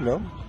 Não?